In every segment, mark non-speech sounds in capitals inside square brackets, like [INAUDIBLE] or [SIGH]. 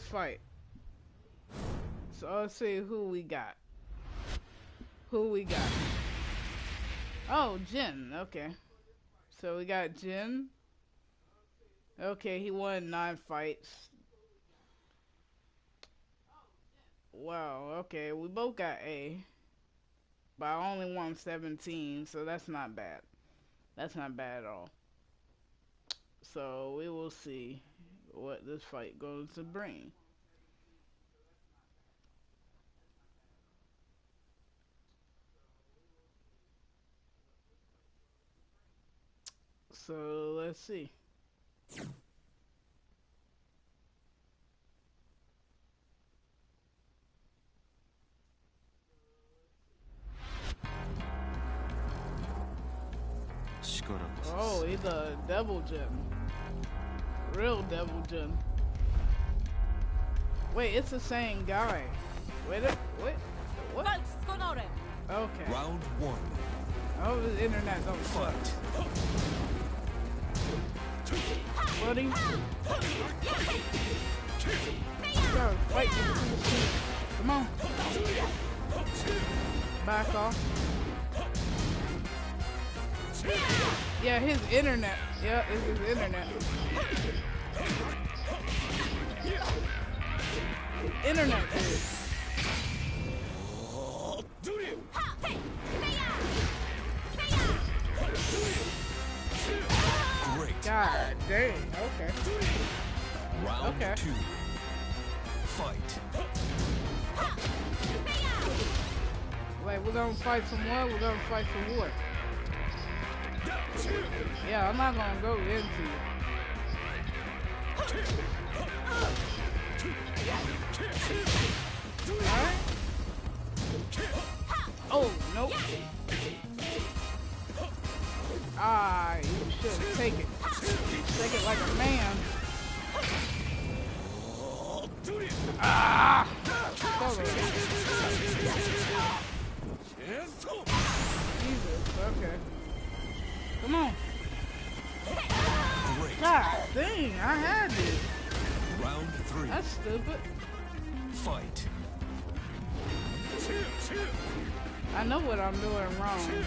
this fight. So let's see who we got. Who we got? Oh, Jin. Okay. So we got Jin. Okay, he won nine fights. Wow, okay, we both got A. But I only won 17, so that's not bad. That's not bad at all. So we will see what this fight goes to bring. So let's see. Oh, he's a Devil Jin. Real Devil Jin. Wait, it's the same guy. Wait, a, wait, what? Okay. Round one. Oh, the internet don't fuck. Buddy. Go, fight Come on. Back off. Yeah, his internet. Yeah, it's his internet. Internet Great. God dang. Okay. Round okay. two. Fight. Like, we're gonna fight for what? We're gonna fight for what? Yeah, I'm not gonna go into it. Alright. Oh, nope. Ah, you should take it. Take it like a man. Ah! Jesus, okay. Come on. Great. God dang, I had it. Round three. That's stupid. Fight. I know what I'm doing wrong. Oh,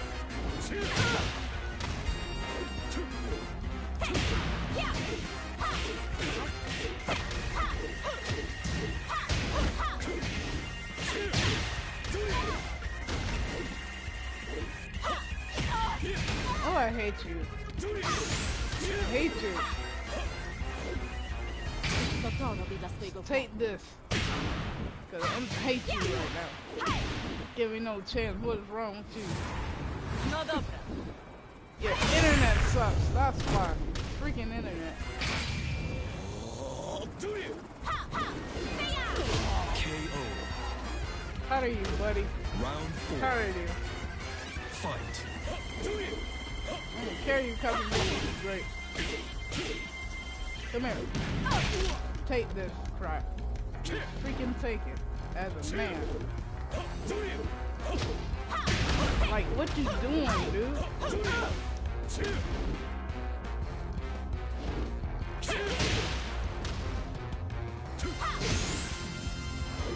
[LAUGHS] hate you. I hate you. Take this. Cause I hate you right now. Give me no chance. What is wrong with you? Your internet sucks. That's why. Freaking internet. KO. How are you, buddy? Round four. How are you? Fight. I don't care you coming in. Great. Come here. Take this crap. Freaking take it. As a man. Like, what you doing, dude?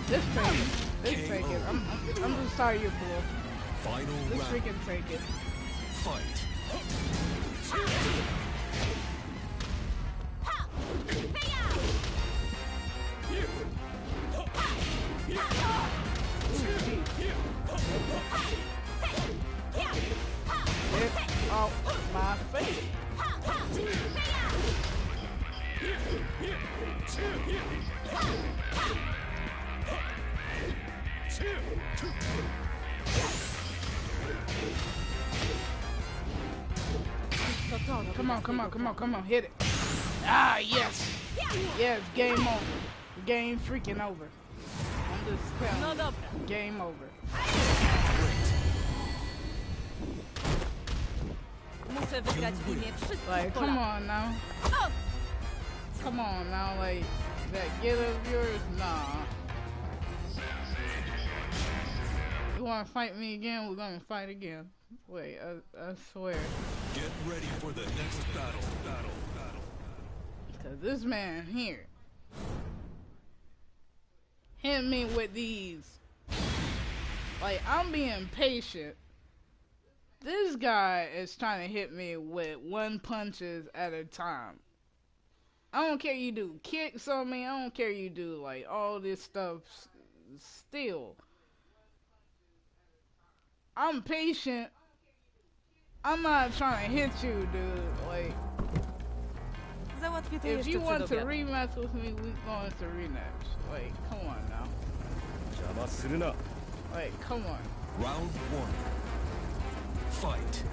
This it. This take it. I'm, I'm, I'm just sorry you're bull. Final This round. freaking take it. Fight. Get Come on, come on, come on, come on, hit it. Ah, yes. Yes, game over. Game freaking over. I'm just telling you, game over. Like, come on now. Come on now, like, that get of yours? Nah. You wanna fight me again? We're gonna fight again. Wait, I, I swear. Get ready for the next battle. Battle. Battle. Cause this man here, hit me with these. Like, I'm being patient. This guy is trying to hit me with one punches at a time. I don't care you do kicks on me. I don't care you do like all this stuff s- still. I'm patient. I'm not trying to hit you, dude. Like, Załatwię to if jeszcze you przed want to obiadem. rematch with me, we going to rematch. Like, come on now. 邪魔するな Like, come on. Round one. Fight.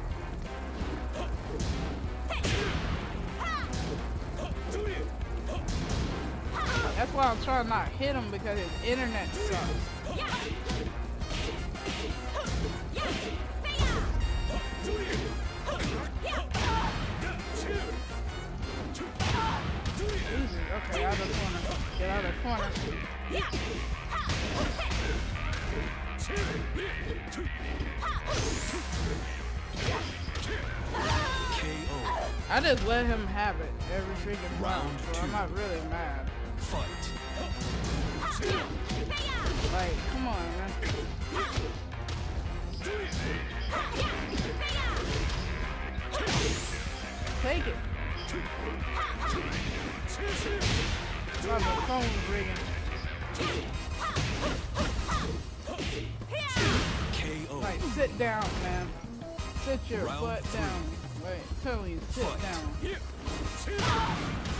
That's why I'm trying not to hit him because his internet sucks. Just let him have it every freaking round, Round so I'm two. not really mad. Fight. Like, come on, man. Take it. Love the phone ringing. KO. Like, sit down, man. Sit your Round butt three. down. Tell you, sit down.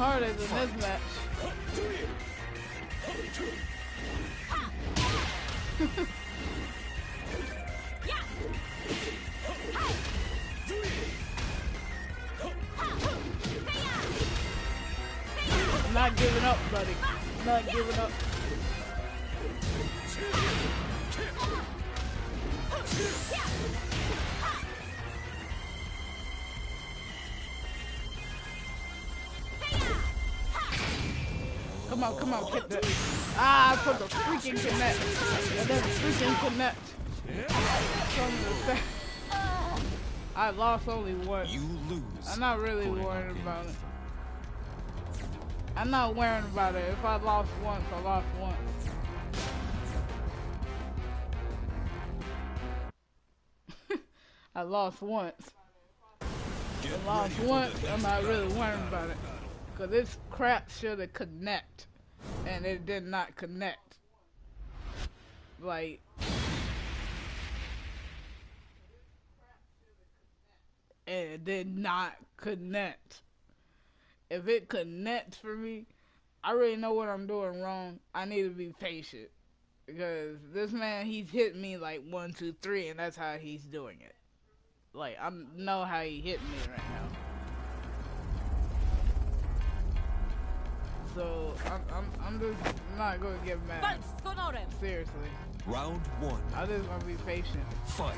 Harder than this Fight. Come on, come on, get that. Ah, I put the freaking connect. I didn't freaking connect. Some of the I lost only one. You lose. I'm not really worried about it. I'm not worrying about it. If I lost once, I lost once. [LAUGHS] I lost once. I lost for once. I'm not really worrying about it. Cause this crap should have connect, and it did not connect. Like. It did not connect. If it connects for me, I already know what I'm doing wrong. I need to be patient. Because this man, he's hitting me like one, two, three, and that's how he's doing it. Like, I know how he hit me right now. So, I'm, I'm, I'm just not going to get mad. Walcz! Seriously. Round one. I just want to be patient. Fight.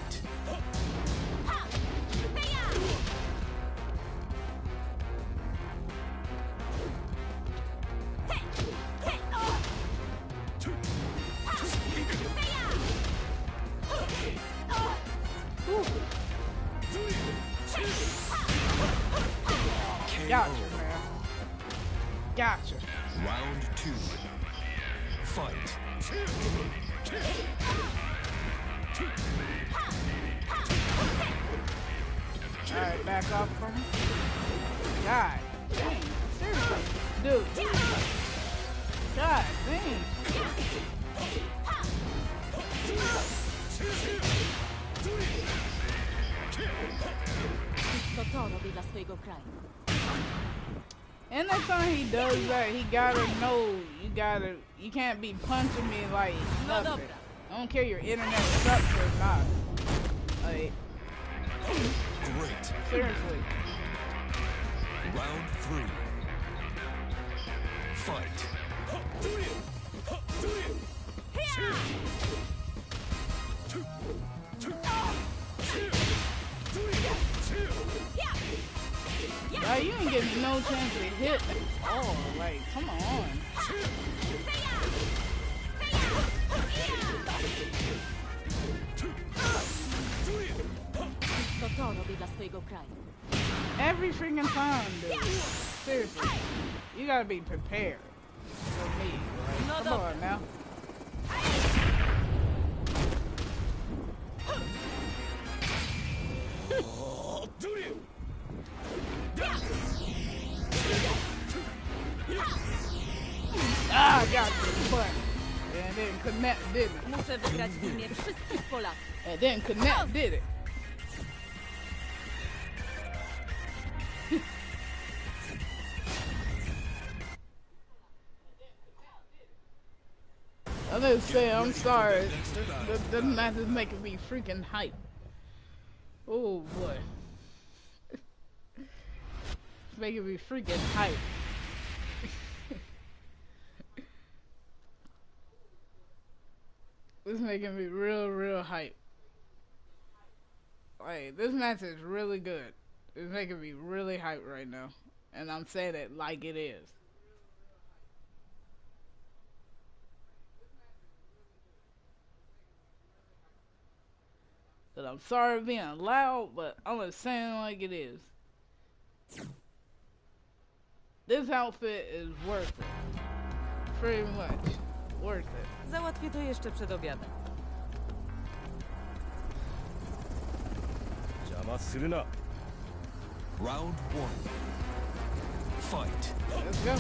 Off from him. God dang. Seriously. Dude. God dang. To to robi dla swojego kraju. And next time he does that, he gotta know you gotta you can't be punching me like nothing. I don't care your internet sucks or not. Like. Seriously. Round three. Fight. Like, you ain't giving no chance to hit at all. Like, come on. Wszystko dla swojego kraju. Every freaking time, dude. Seriously. You gotta be prepared for me. No come dobra. on now. Ah, got you, but it didn't connect, did it? Muszę wygrać w imię wszystkich Polaków. It didn't connect, did it? I'm just saying, I'm sorry. This, this, this match is making me freaking hype. Oh boy. it's making me freaking hype. [LAUGHS] This making me real, real hype. Like, this match is really good. It's making me really hype right now. And I'm saying it like it is. But I'm sorry for being loud, but I'm just saying like it is. This outfit is worth it. Pretty much. Worth it. Załatwię to jeszcze przed obiadem. 邪魔するな Round one. Fight. Let's go.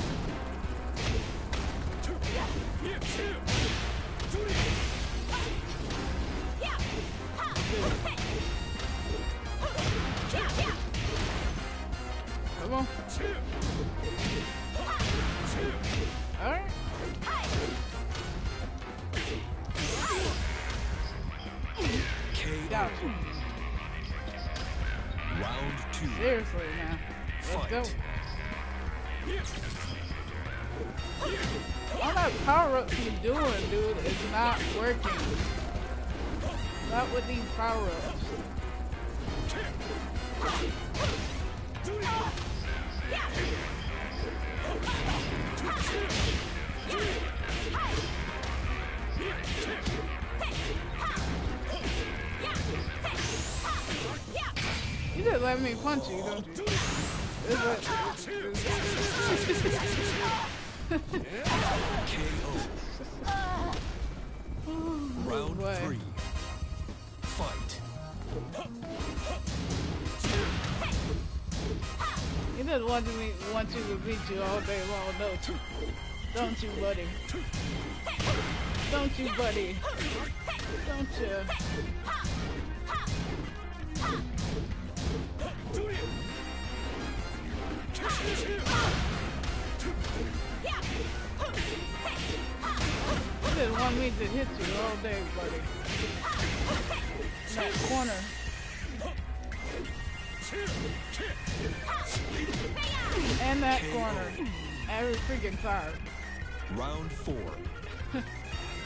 Come on. Alright. KO. Round two. Seriously now. Let's go. All that power ups you doing, dude, is not working. Not would these power ups. You just let me punch you, don't you? Like- [LAUGHS] oh, Round three. Wants me want you to beat you all day long, don't you? Don't you, buddy? Don't you, buddy? Don't you? He just want me to hit you all day, buddy. That corner. Corner. Every freaking time. Round four. [LAUGHS]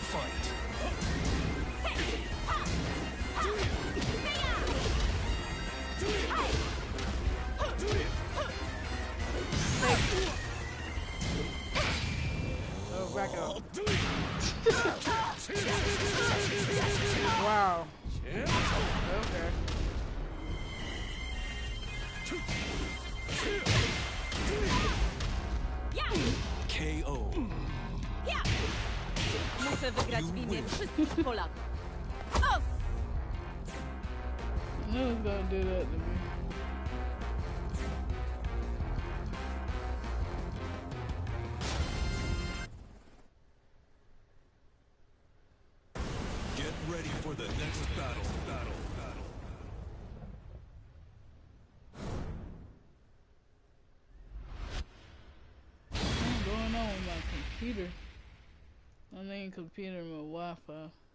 Fight. Wszystkich Polaków. Os! I knew he was gonna do that to me. Get ready for the next battle. Battle. Battle. What's going on with my computer? I mean computer, my Wi-Fi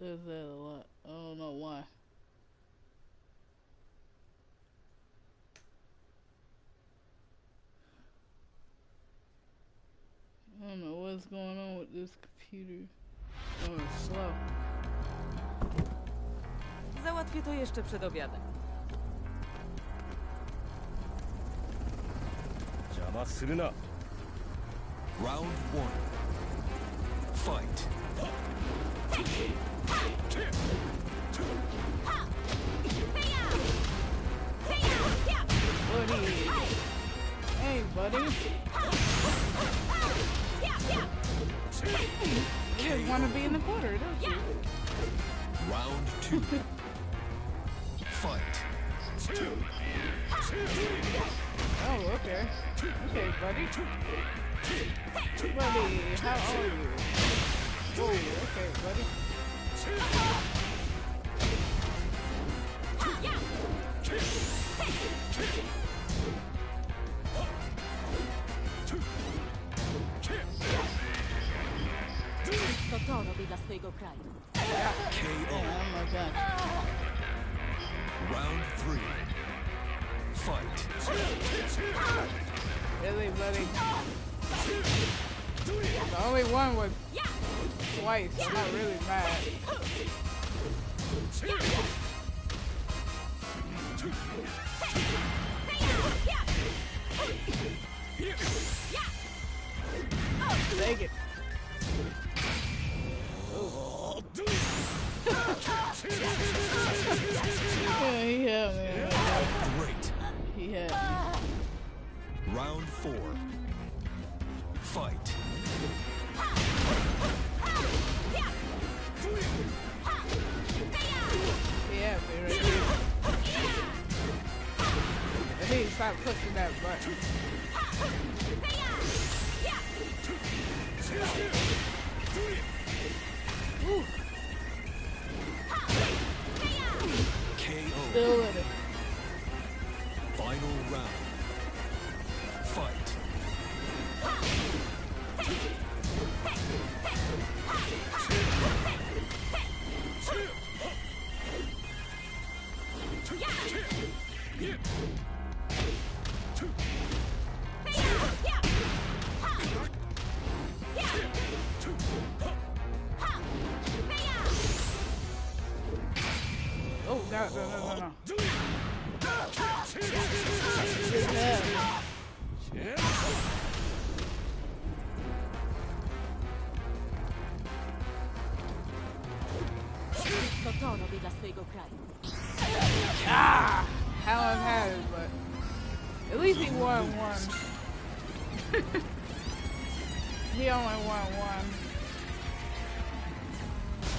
Does that a lot. I don't know why. I don't know what's going on with this computer. Oh, it's slow. Załatwię to jeszcze przed obiadem. 邪魔するな Round one. Fight. Want to be in the quarter, don't you? Round two. Fight. Oh, okay. Okay, buddy. Buddy, how are you? Oh, okay, buddy. Uh-huh. Three. Fight. Really, buddy? The only one was twice. I'm not really mad. Take it. Yeah, Me. Round four. Fight. Me right. I need to stop pushing that button. Ah! Helen had it, but at least he won one. [LAUGHS] he only won one.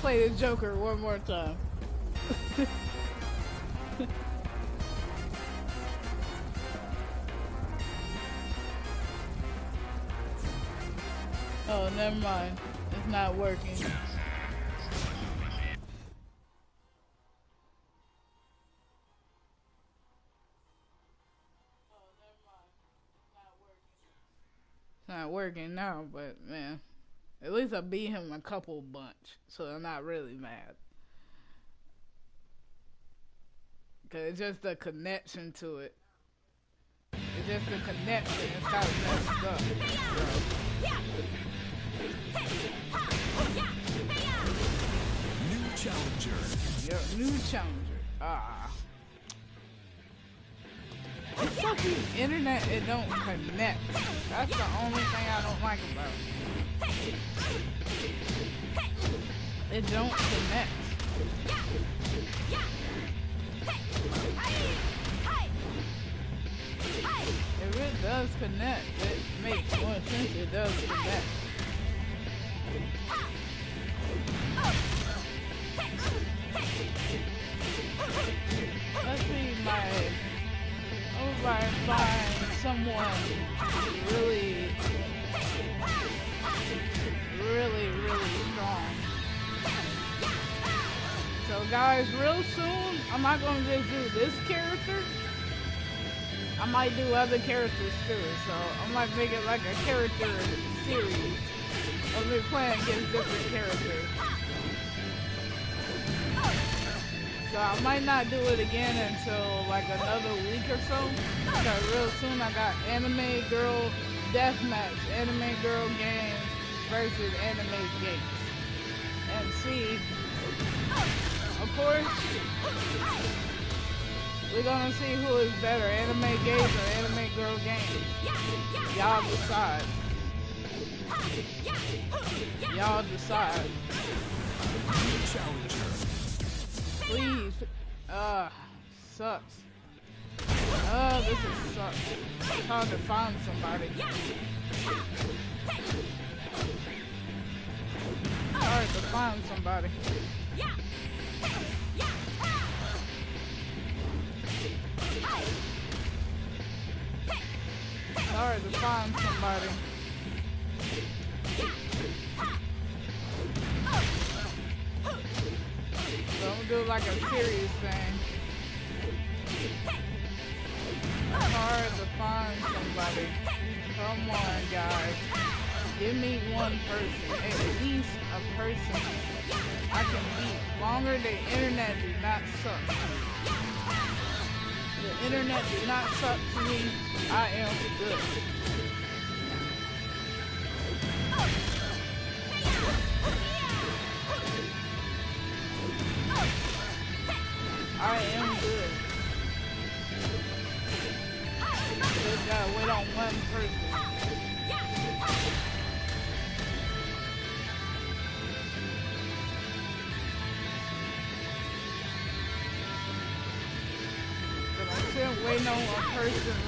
Play the Joker one more time. [LAUGHS] oh, never mind. It's not working. Working now, but man, at least I beat him a couple bunch, so I'm not really mad. Cause it's just the connection to it. It's just the connection. It's kind of messed up. New challenger. Your new challenger. Ah. The internet, it don't connect. That's the only thing I don't like about it. It don't connect. If it does connect, it makes more sense it does connect. Let's see my and find someone really really, really strong. So guys, real soon I'm not gonna just do this character. I might do other characters too. So I might make it like a character series of me playing against different characters. So I might not do it again until like another week or so. Because real soon I got Anime Girl Deathmatch, Anime Girl Games versus Anime Games. And see, of course, We're gonna see who is better, anime gays or anime girl games. Y'all decide. Y'all decide. Challenger. Please. Uh, sucks. Uh, this is sucks. Hard to find somebody. Hard to find somebody. Hard to find somebody. Do like a serious thing. It's hard to find somebody. Come on, guys. Give me one person. At least a person I can beat. Longer the internet do not suck. The internet do not suck to me. I am good.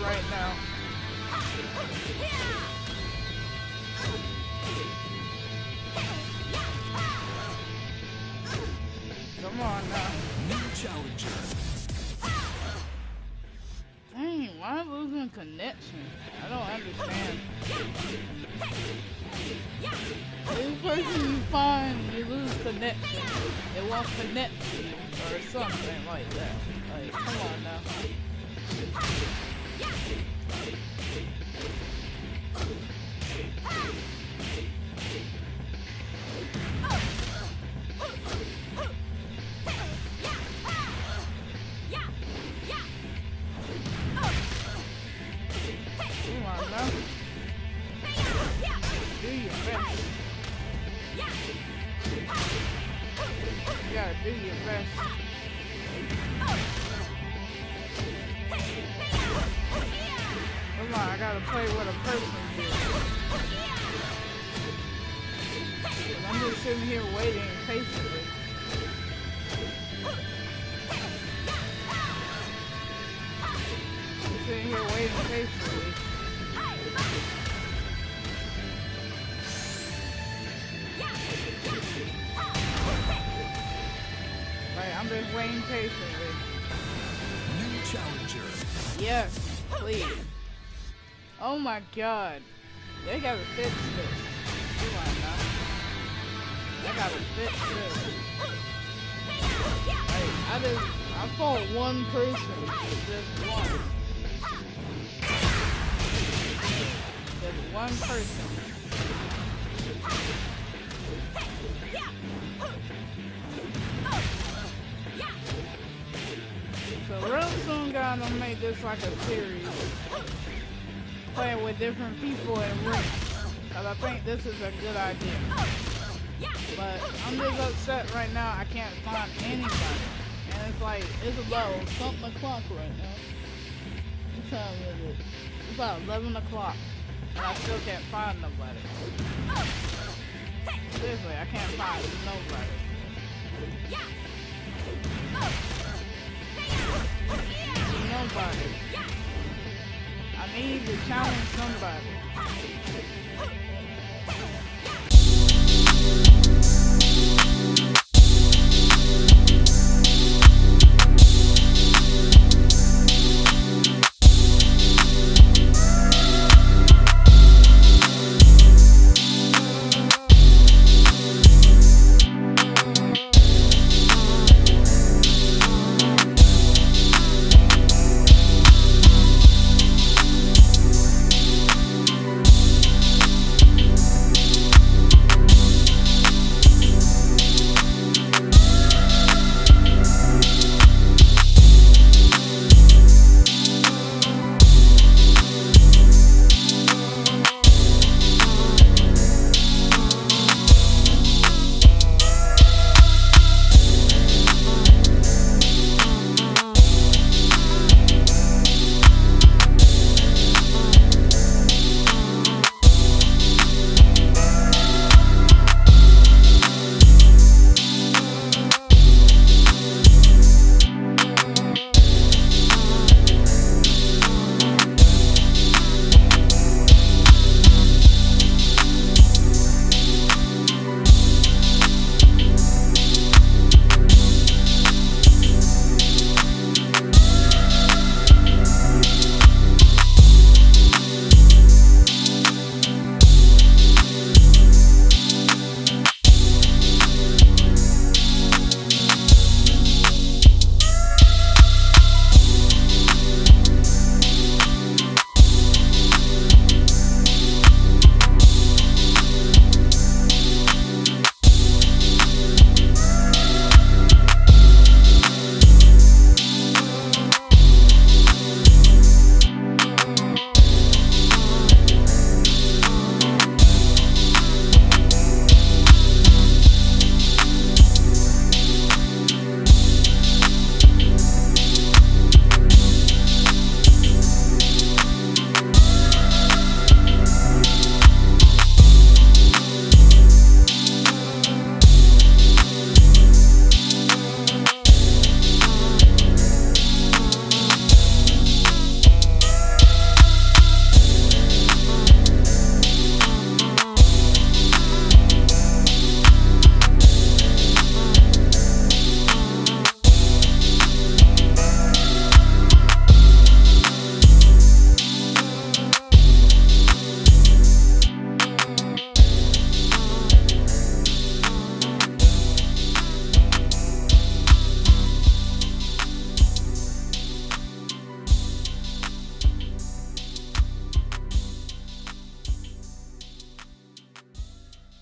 Right now. Come on now. New challenger. Dang, why am I losing connection? I don't understand. This person you find, you lose connection. It won't connect to you or something like that. Like, come on Like, waiting patiently. New challenger. Yes, please. Oh my god. They gotta fix this. On now. They gotta fix this. Like, I just, I fought one person. Just one. Just one person. So real soon gonna make this like a series. Playing with different people and rings. Cause I think this is a good idea. But I'm just upset right now I can't find anybody. And it's like, it's about something o'clock right now. What time is it? It's about 11 o'clock. And I still can't find nobody. Seriously, I can't find nobody. Nobody. I need to challenge somebody.